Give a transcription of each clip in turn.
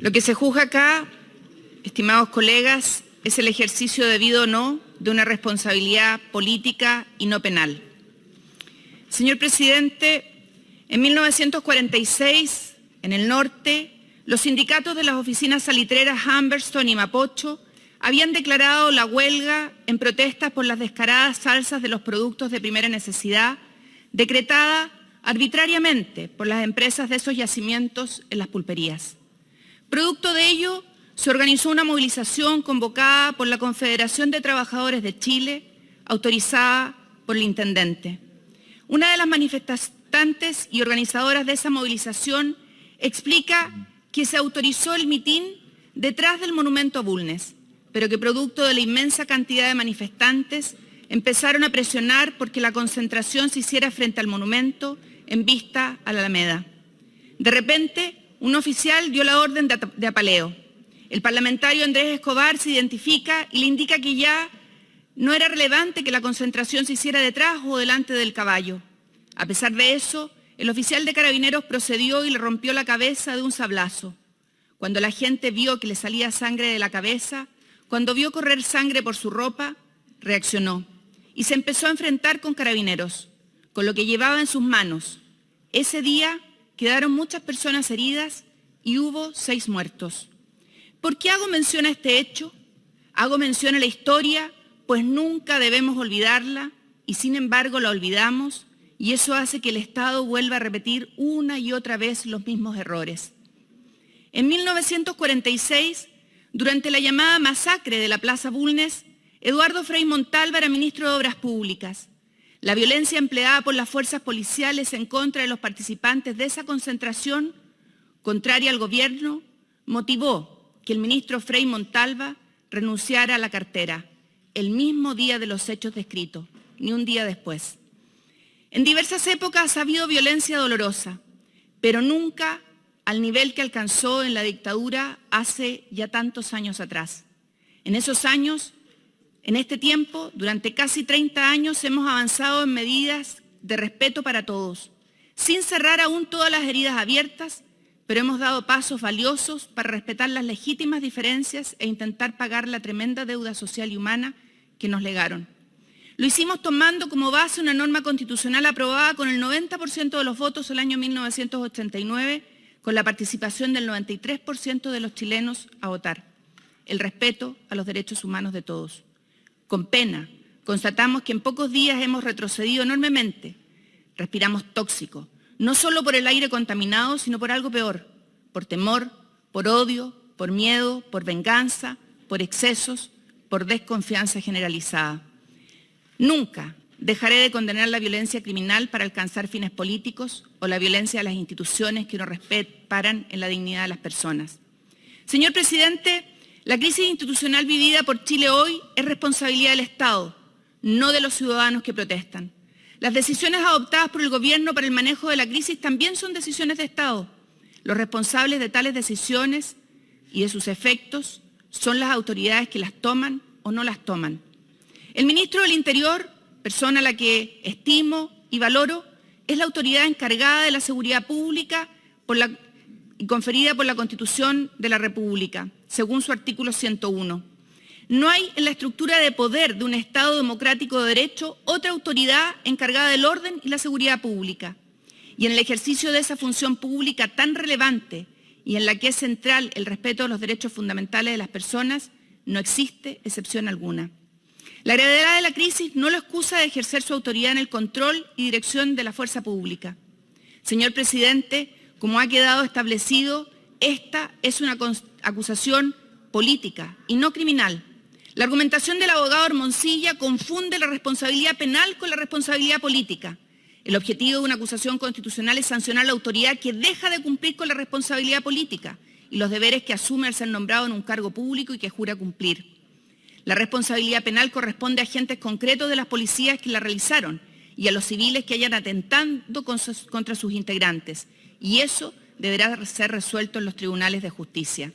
Lo que se juzga acá, estimados colegas, es el ejercicio debido o no de una responsabilidad política y no penal. Señor presidente, en 1946, en el norte, los sindicatos de las oficinas salitreras Humberston y Mapocho habían declarado la huelga en protestas por las descaradas salsas de los productos de primera necesidad, decretada arbitrariamente por las empresas de esos yacimientos en las pulperías. Producto de ello, se organizó una movilización convocada por la Confederación de Trabajadores de Chile, autorizada por el intendente. Una de las manifestantes y organizadoras de esa movilización explica que se autorizó el mitin detrás del monumento a Bulnes, pero que producto de la inmensa cantidad de manifestantes empezaron a presionar porque la concentración se hiciera frente al monumento en vista a la Alameda. De repente, un oficial dio la orden de apaleo. El parlamentario Andrés Escobar se identifica y le indica que ya no era relevante que la concentración se hiciera detrás o delante del caballo. A pesar de eso, el oficial de carabineros procedió y le rompió la cabeza de un sablazo. Cuando la gente vio que le salía sangre de la cabeza, cuando vio correr sangre por su ropa, reaccionó y se empezó a enfrentar con carabineros, con lo que llevaba en sus manos. Ese día quedaron muchas personas heridas y hubo seis muertos. ¿Por qué hago mención a este hecho? Hago mención a la historia, pues nunca debemos olvidarla y sin embargo la olvidamos y eso hace que el Estado vuelva a repetir una y otra vez los mismos errores. En 1946, durante la llamada masacre de la Plaza Bulnes, Eduardo Frei Montalva era ministro de Obras Públicas. La violencia empleada por las fuerzas policiales en contra de los participantes de esa concentración, contraria al gobierno, motivó que el ministro Frei Montalva renunciara a la cartera el mismo día de los hechos descritos, ni un día después. En diversas épocas ha habido violencia dolorosa, pero nunca al nivel que alcanzó en la dictadura hace ya tantos años atrás. En esos años, en este tiempo, durante casi 30 años, hemos avanzado en medidas de respeto para todos, sin cerrar aún todas las heridas abiertas pero hemos dado pasos valiosos para respetar las legítimas diferencias e intentar pagar la tremenda deuda social y humana que nos legaron. Lo hicimos tomando como base una norma constitucional aprobada con el 90% de los votos el año 1989, con la participación del 93% de los chilenos a votar. El respeto a los derechos humanos de todos. Con pena, constatamos que en pocos días hemos retrocedido enormemente. Respiramos tóxico, no solo por el aire contaminado, sino por algo peor, por temor, por odio, por miedo, por venganza, por excesos, por desconfianza generalizada. Nunca dejaré de condenar la violencia criminal para alcanzar fines políticos o la violencia de las instituciones que no respetan en la dignidad de las personas. Señor Presidente, la crisis institucional vivida por Chile hoy es responsabilidad del Estado, no de los ciudadanos que protestan. Las decisiones adoptadas por el Gobierno para el manejo de la crisis también son decisiones de Estado. Los responsables de tales decisiones y de sus efectos son las autoridades que las toman o no las toman. El ministro del Interior, persona a la que estimo y valoro, es la autoridad encargada de la seguridad pública y conferida por la Constitución de la República, según su artículo 101. No hay en la estructura de poder de un Estado democrático de derecho otra autoridad encargada del orden y la seguridad pública. Y en el ejercicio de esa función pública tan relevante y en la que es central el respeto a los derechos fundamentales de las personas, no existe excepción alguna. La gravedad de la crisis no lo excusa de ejercer su autoridad en el control y dirección de la fuerza pública. Señor Presidente, como ha quedado establecido, esta es una acusación política y no criminal la argumentación del abogado Hermosilla confunde la responsabilidad penal con la responsabilidad política. El objetivo de una acusación constitucional es sancionar la autoridad que deja de cumplir con la responsabilidad política y los deberes que asume al ser nombrado en un cargo público y que jura cumplir. La responsabilidad penal corresponde a agentes concretos de las policías que la realizaron y a los civiles que hayan atentado contra sus integrantes. Y eso deberá ser resuelto en los tribunales de justicia.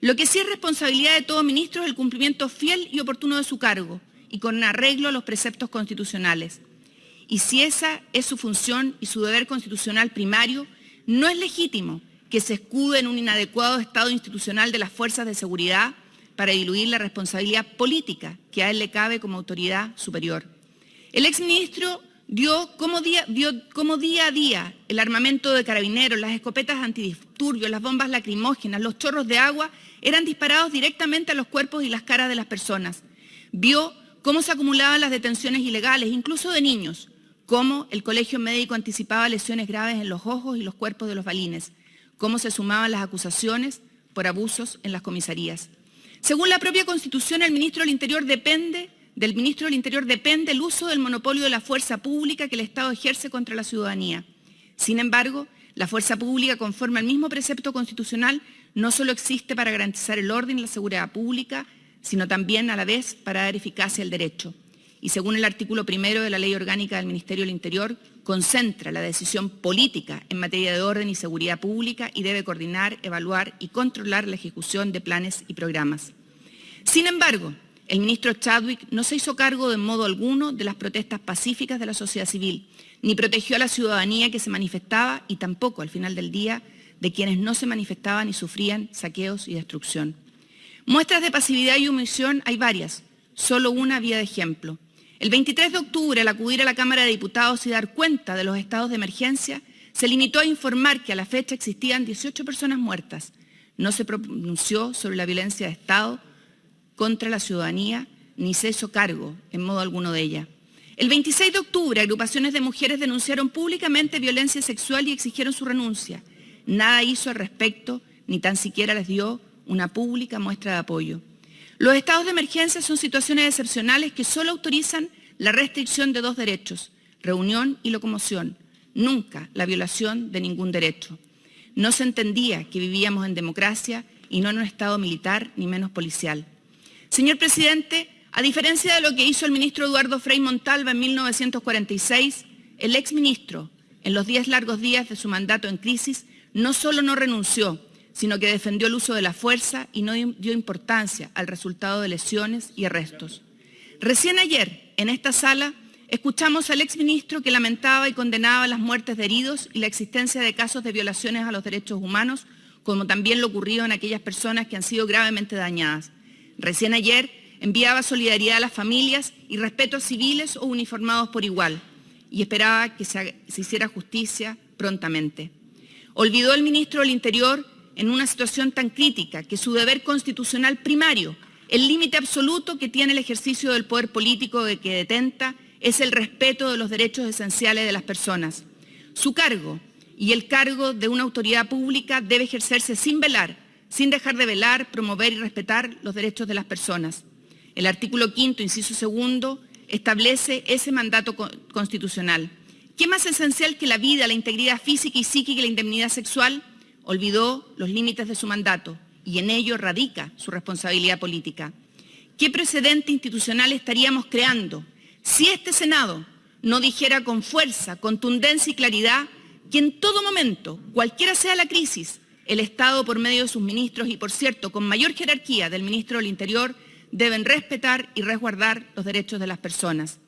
Lo que sí es responsabilidad de todo ministro es el cumplimiento fiel y oportuno de su cargo y con arreglo a los preceptos constitucionales. Y si esa es su función y su deber constitucional primario, no es legítimo que se escude en un inadecuado estado institucional de las fuerzas de seguridad para diluir la responsabilidad política que a él le cabe como autoridad superior. El exministro dio como día, como día a día el armamento de carabineros, las escopetas antidisturbios, las bombas lacrimógenas, los chorros de agua eran disparados directamente a los cuerpos y las caras de las personas. Vio cómo se acumulaban las detenciones ilegales, incluso de niños, cómo el colegio médico anticipaba lesiones graves en los ojos y los cuerpos de los balines, cómo se sumaban las acusaciones por abusos en las comisarías. Según la propia Constitución, el ministro del Interior depende del ministro del Interior depende el uso del monopolio de la fuerza pública que el Estado ejerce contra la ciudadanía. Sin embargo, la fuerza pública, conforme al mismo precepto constitucional, no solo existe para garantizar el orden y la seguridad pública, sino también a la vez para dar eficacia al derecho. Y según el artículo primero de la Ley Orgánica del Ministerio del Interior, concentra la decisión política en materia de orden y seguridad pública y debe coordinar, evaluar y controlar la ejecución de planes y programas. Sin embargo, el ministro Chadwick no se hizo cargo de modo alguno de las protestas pacíficas de la sociedad civil, ni protegió a la ciudadanía que se manifestaba y tampoco, al final del día, de quienes no se manifestaban y sufrían saqueos y destrucción. Muestras de pasividad y omisión hay varias, solo una vía de ejemplo. El 23 de octubre, al acudir a la Cámara de Diputados y dar cuenta de los estados de emergencia, se limitó a informar que a la fecha existían 18 personas muertas. No se pronunció sobre la violencia de Estado contra la ciudadanía ni se hizo cargo en modo alguno de ella. El 26 de octubre, agrupaciones de mujeres denunciaron públicamente violencia sexual y exigieron su renuncia. Nada hizo al respecto, ni tan siquiera les dio una pública muestra de apoyo. Los estados de emergencia son situaciones excepcionales que solo autorizan la restricción de dos derechos, reunión y locomoción, nunca la violación de ningún derecho. No se entendía que vivíamos en democracia y no en un estado militar ni menos policial. Señor presidente, a diferencia de lo que hizo el ministro Eduardo Frei Montalva en 1946, el exministro, en los diez largos días de su mandato en crisis, no solo no renunció, sino que defendió el uso de la fuerza y no dio importancia al resultado de lesiones y arrestos. Recién ayer, en esta sala, escuchamos al exministro que lamentaba y condenaba las muertes de heridos y la existencia de casos de violaciones a los derechos humanos, como también lo ocurrido en aquellas personas que han sido gravemente dañadas. Recién ayer enviaba solidaridad a las familias y respeto a civiles o uniformados por igual y esperaba que se, hiciera justicia prontamente. Olvidó el ministro del Interior en una situación tan crítica que su deber constitucional primario, el límite absoluto que tiene el ejercicio del poder político de que detenta, es el respeto de los derechos esenciales de las personas. Su cargo y el cargo de una autoridad pública debe ejercerse sin velar sin dejar de velar, promover y respetar los derechos de las personas. El artículo quinto, inciso segundo, establece ese mandato constitucional. ¿Qué más esencial que la vida, la integridad física y psíquica y la indemnidad sexual? Olvidó los límites de su mandato y en ello radica su responsabilidad política. ¿Qué precedente institucional estaríamos creando si este Senado no dijera con fuerza, contundencia y claridad que en todo momento, cualquiera sea la crisis, el Estado, por medio de sus ministros y, por cierto, con mayor jerarquía del ministro del Interior, deben respetar y resguardar los derechos de las personas.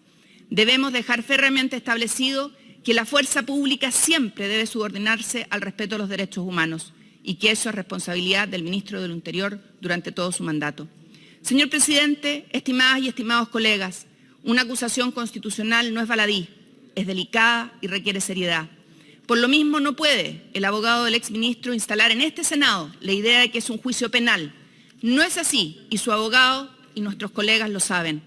Debemos dejar férreamente establecido que la fuerza pública siempre debe subordinarse al respeto a los derechos humanos y que eso es responsabilidad del ministro del Interior durante todo su mandato. Señor presidente, estimadas y estimados colegas, una acusación constitucional no es baladí, es delicada y requiere seriedad. Por lo mismo, no puede el abogado del exministro instalar en este Senado la idea de que es un juicio penal. No es así y su abogado y nuestros colegas lo saben.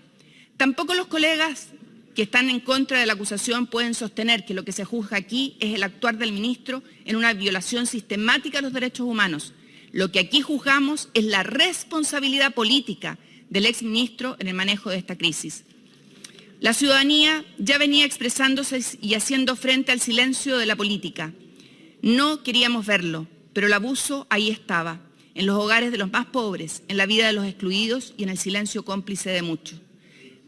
Tampoco los colegas que están en contra de la acusación pueden sostener que lo que se juzga aquí es el actuar del ministro en una violación sistemática de los derechos humanos. Lo que aquí juzgamos es la responsabilidad política del exministro en el manejo de esta crisis. La ciudadanía ya venía expresándose y haciendo frente al silencio de la política. No queríamos verlo, pero el abuso ahí estaba, en los hogares de los más pobres, en la vida de los excluidos y en el silencio cómplice de muchos.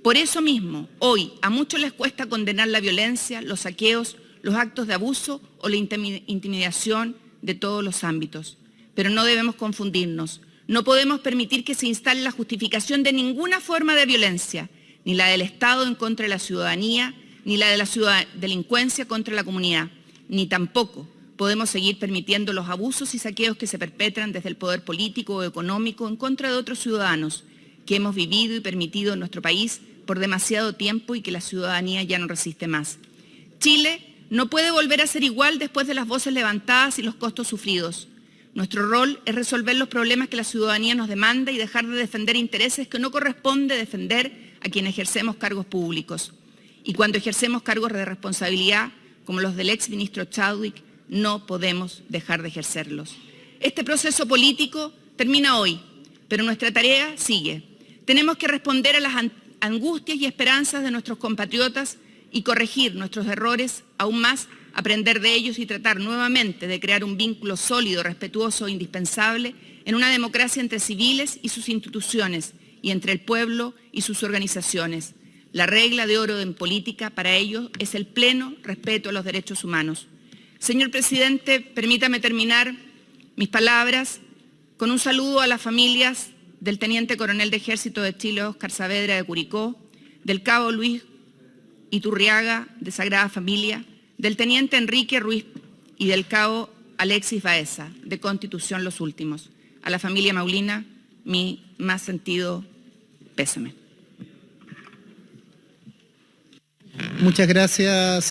Por eso mismo, hoy a muchos les cuesta condenar la violencia, los saqueos, los actos de abuso o la intimidación de todos los ámbitos. Pero no debemos confundirnos. No podemos permitir que se instale la justificación de ninguna forma de violencia, ni la del Estado en contra de la ciudadanía, ni la de la delincuencia contra la comunidad, ni tampoco podemos seguir permitiendo los abusos y saqueos que se perpetran desde el poder político o económico en contra de otros ciudadanos que hemos vivido y permitido en nuestro país por demasiado tiempo y que la ciudadanía ya no resiste más. Chile no puede volver a ser igual después de las voces levantadas y los costos sufridos. Nuestro rol es resolver los problemas que la ciudadanía nos demanda y dejar de defender intereses que no corresponde defender a quienes ejercemos cargos públicos. Y cuando ejercemos cargos de responsabilidad, como los del ex ministro Chadwick, no podemos dejar de ejercerlos. Este proceso político termina hoy, pero nuestra tarea sigue. Tenemos que responder a las angustias y esperanzas de nuestros compatriotas y corregir nuestros errores, aún más aprender de ellos y tratar nuevamente de crear un vínculo sólido, respetuoso e indispensable en una democracia entre civiles y sus instituciones y entre el pueblo y sus organizaciones. La regla de oro en política para ello es el pleno respeto a los derechos humanos. Señor presidente, permítame terminar mis palabras con un saludo a las familias del Teniente Coronel de Ejército de Chile, Oscar Saavedra de Curicó, del Cabo Luis Iturriaga de Sagrada Familia, del Teniente Enrique Ruiz y del Cabo Alexis Baeza, de Constitución Los Últimos. A la familia Maulina, mi más sentido pésame. Muchas gracias.